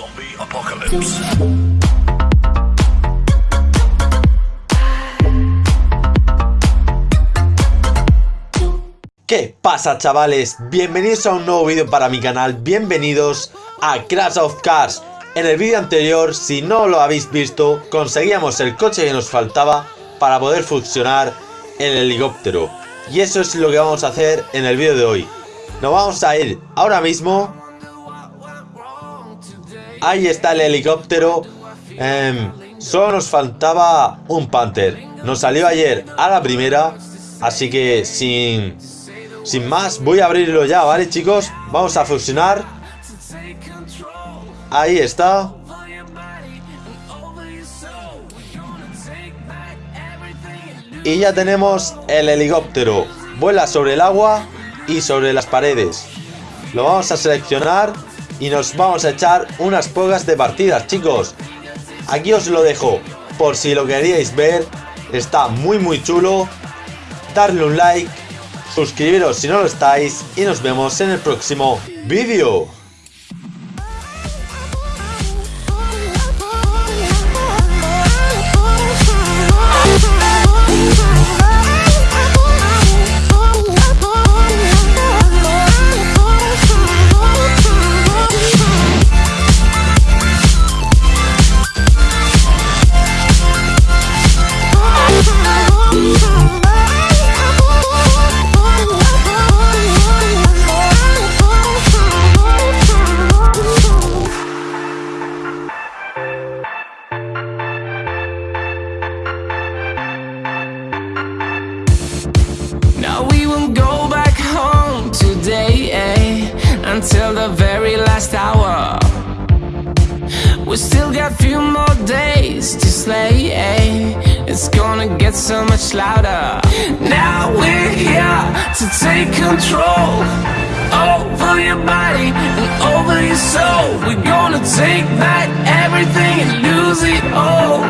Zombie Apocalypse. ¿Qué pasa chavales? Bienvenidos a un nuevo vídeo para mi canal, bienvenidos a Crash of Cars En el vídeo anterior, si no lo habéis visto, conseguíamos el coche que nos faltaba para poder funcionar el helicóptero Y eso es lo que vamos a hacer en el vídeo de hoy Nos vamos a ir ahora mismo Ahí está el helicóptero Em, Solo nos faltaba un Panther Nos salió ayer a la primera Así que sin sin más, voy a abrirlo ya, ¿vale, chicos? Vamos a fusionar. Ahí está. Y ya tenemos el helicóptero. Vuela sobre el agua y sobre las paredes. Lo vamos a seleccionar y nos vamos a echar unas pocas de partidas, chicos. Aquí os lo dejo, por si lo queríais ver. Está muy muy chulo. Darle un like suscribiros si no lo estáis y nos vemos en el próximo vídeo. Until the very last hour. We still got few more days to slay eh, It's gonna get so much louder. Now we're here to take control Over your body and over your soul. We're gonna take back everything and lose it all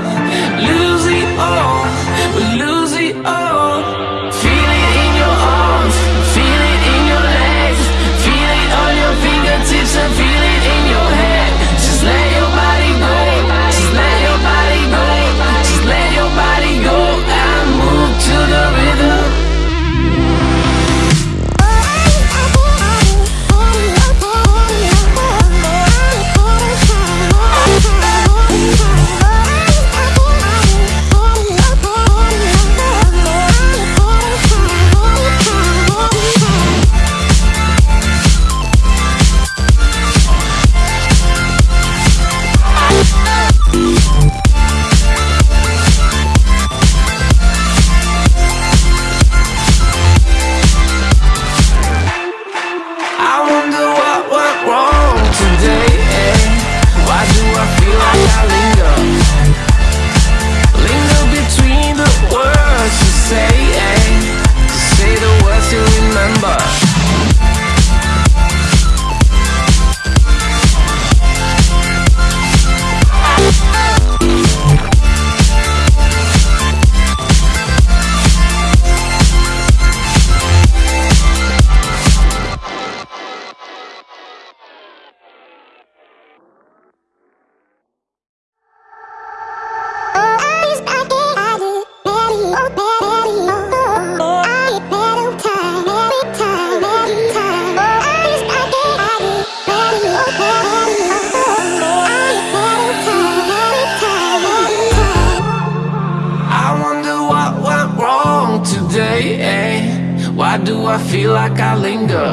Why do I feel like I linger?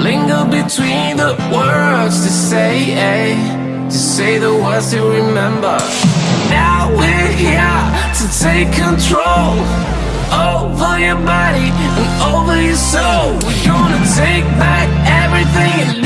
Linger between the words to say, eh? To say the words to remember. Now we're here to take control over your body and over your soul. We're gonna take back everything.